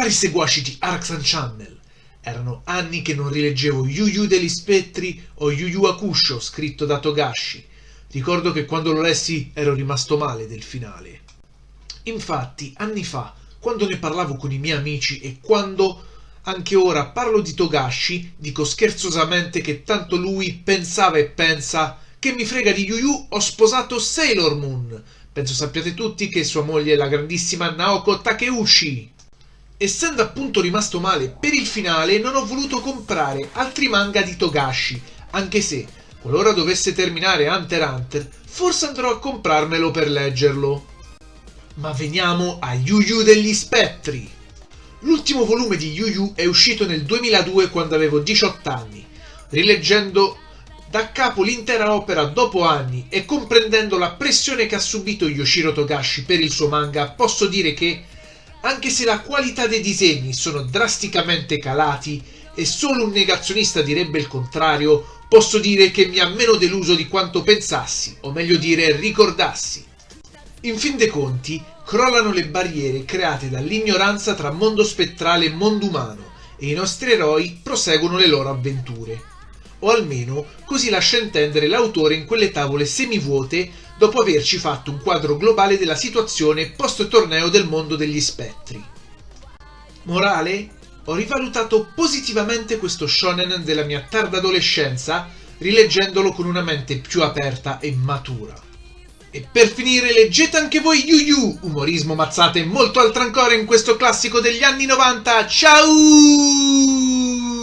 Cari seguaci di Arxan Channel, erano anni che non rileggevo Yu Yu degli spettri o Yu Yu Hakusho scritto da Togashi. Ricordo che quando lo lessi ero rimasto male del finale. Infatti, anni fa, quando ne parlavo con i miei amici e quando anche ora parlo di Togashi, dico scherzosamente che tanto lui pensava e pensa che mi frega di Yu Yu ho sposato Sailor Moon. Penso sappiate tutti che sua moglie è la grandissima Naoko Takeuchi. Essendo appunto rimasto male per il finale non ho voluto comprare altri manga di Togashi, anche se, qualora dovesse terminare Hunter x Hunter, forse andrò a comprarmelo per leggerlo. Ma veniamo a Yu Yu degli spettri. L'ultimo volume di Yu Yu è uscito nel 2002 quando avevo 18 anni. Rileggendo da capo l'intera opera dopo anni e comprendendo la pressione che ha subito Yoshiro Togashi per il suo manga, posso dire che, anche se la qualità dei disegni sono drasticamente calati e solo un negazionista direbbe il contrario, posso dire che mi ha meno deluso di quanto pensassi, o meglio dire ricordassi. In fin dei conti, crollano le barriere create dall'ignoranza tra mondo spettrale e mondo umano e i nostri eroi proseguono le loro avventure. O almeno così lascia intendere l'autore in quelle tavole semivuote dopo averci fatto un quadro globale della situazione post torneo del mondo degli spettri. Morale? Ho rivalutato positivamente questo shonen della mia tarda adolescenza rileggendolo con una mente più aperta e matura. E per finire leggete anche voi Yu Yu, umorismo, mazzate e molto altro ancora in questo classico degli anni 90. Ciao!